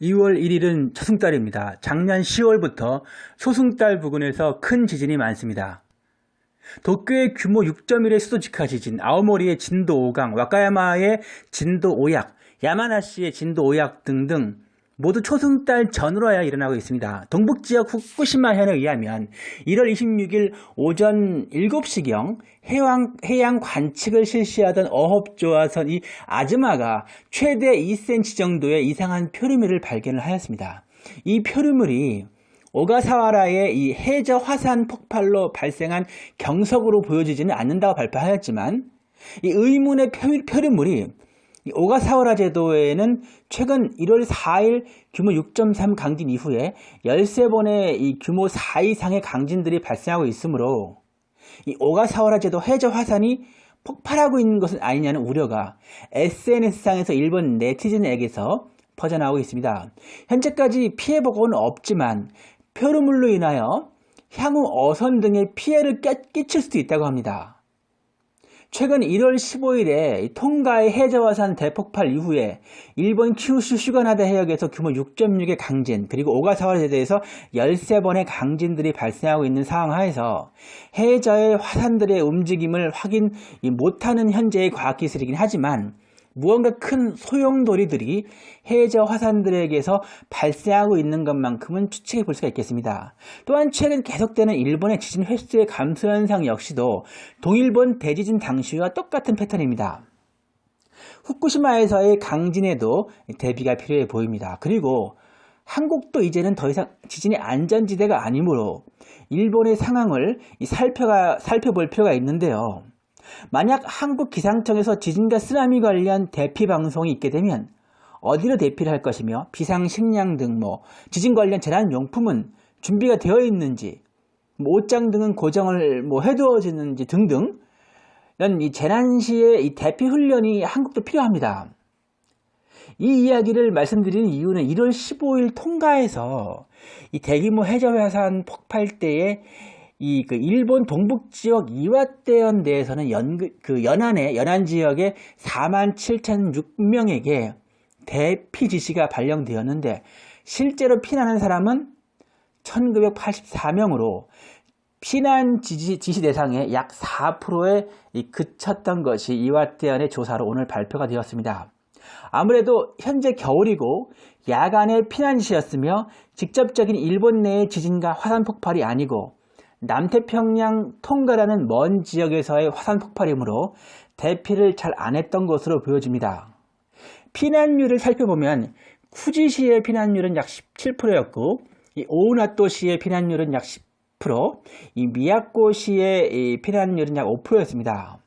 2월 1일은 초승달입니다. 작년 10월부터 소승달 부근에서 큰 지진이 많습니다. 도쿄의 규모 6.1의 수도 직하 지진, 아오모리의 진도 5강, 와카야마의 진도 5약, 야마나시의 진도 5약 등등 모두 초승달 전후로야 일어나고 있습니다. 동북지역 후쿠시마 현에 의하면 1월 26일 오전 7시경 해양, 해양 관측을 실시하던 어업조화선 이 아즈마가 최대 2cm 정도의 이상한 표류물을 발견을 하였습니다. 이 표류물이 오가사와라의 이 해저 화산 폭발로 발생한 경석으로 보여지지는 않는다고 발표하였지만 이 의문의 표류물이 오가사와라 제도에는 최근 1월 4일 규모 6.3 강진 이후에 13번의 이 규모 4 이상의 강진들이 발생하고 있으므로 이 오가사와라 제도 해저 화산이 폭발하고 있는 것은 아니냐는 우려가 SNS상에서 일본 네티즌에게서 퍼져나오고 있습니다. 현재까지 피해 보고는 없지만 표류물로 인하여 향후 어선 등의 피해를 끼칠 수도 있다고 합니다. 최근 1월 15일에 통가의 해저화산 대폭발 이후에 일본 큐슈 슈가나다 해역에서 규모 6.6의 강진 그리고 오가사와 제도에서 13번의 강진들이 발생하고 있는 상황 하에서 해저의 화산들의 움직임을 확인 못하는 현재의 과학기술이긴 하지만 무언가 큰 소용돌이들이 해저 화산들에게서 발생하고 있는 것만큼은 추측해 볼 수가 있겠습니다. 또한 최근 계속되는 일본의 지진 횟수의 감소 현상 역시도 동일본 대지진 당시와 똑같은 패턴입니다. 후쿠시마에서의 강진에도 대비가 필요해 보입니다. 그리고 한국도 이제는 더 이상 지진의 안전지대가 아니므로 일본의 상황을 살펴가, 살펴볼 필요가 있는데요. 만약 한국 기상청에서 지진과 쓰나미 관련 대피 방송이 있게 되면 어디로 대피를 할 것이며 비상식량 등 뭐 지진 관련 재난용품은 준비가 되어 있는지 뭐 옷장 등은 고정을 뭐 해두어지는지 등등 이런 이 재난 시의 이 대피 훈련이 한국도 필요합니다. 이 이야기를 말씀드리는 이유는 1월 15일 통가에서 이 대규모 해저 화산 폭발 때에 이 그 일본 동북 지역 이와떼현 내에서는 연, 그 연안에 연안 지역에 4만 7,006명에게 대피 지시가 발령되었는데 실제로 피난한 사람은 1984명으로 피난 지시, 지시 대상의 약 4%에 그쳤던 것이 이와떼현의 조사로 오늘 발표가 되었습니다. 아무래도 현재 겨울이고 야간의 피난 지시였으며 직접적인 일본 내의 지진과 화산 폭발이 아니고 남태평양 통가라는 먼 지역에서의 화산 폭발이므로 대피를 잘 안 했던 것으로 보여집니다. 피난율을 살펴보면 쿠지시의 피난율은 약 17%였고 오우나토시의 피난율은 약 10%, 이 미야코시의 피난율은 약 5%였습니다.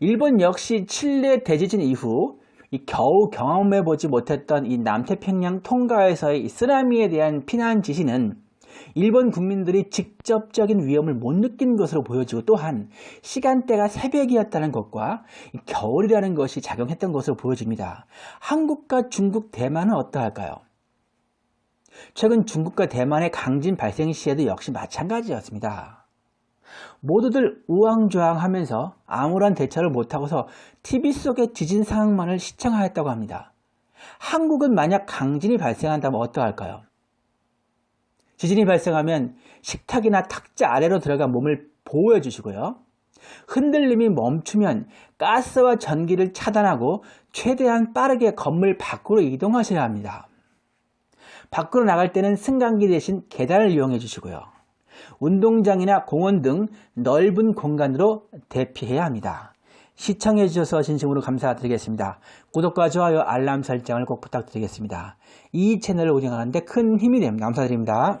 일본 역시 칠레 대지진 이후 겨우 경험해보지 못했던 이 남태평양 통가에서의 쓰나미에 대한 피난 지시는 일본 국민들이 직접적인 위험을 못 느낀 것으로 보여지고 또한 시간대가 새벽이었다는 것과 겨울이라는 것이 작용했던 것으로 보여집니다. 한국과 중국, 대만은 어떠할까요? 최근 중국과 대만의 강진 발생 시에도 역시 마찬가지였습니다. 모두들 우왕좌왕하면서 아무런 대처를 못하고서 TV 속의 지진 상황만을 시청하였다고 합니다. 한국은 만약 강진이 발생한다면 어떠할까요? 지진이 발생하면 식탁이나 탁자 아래로 들어가 몸을 보호해 주시고요. 흔들림이 멈추면 가스와 전기를 차단하고 최대한 빠르게 건물 밖으로 이동하셔야 합니다. 밖으로 나갈 때는 승강기 대신 계단을 이용해 주시고요. 운동장이나 공원 등 넓은 공간으로 대피해야 합니다. 시청해 주셔서 진심으로 감사드리겠습니다. 구독과 좋아요, 알람 설정을 꼭 부탁드리겠습니다. 이 채널을 운영하는데 큰 힘이 됩니다. 감사드립니다.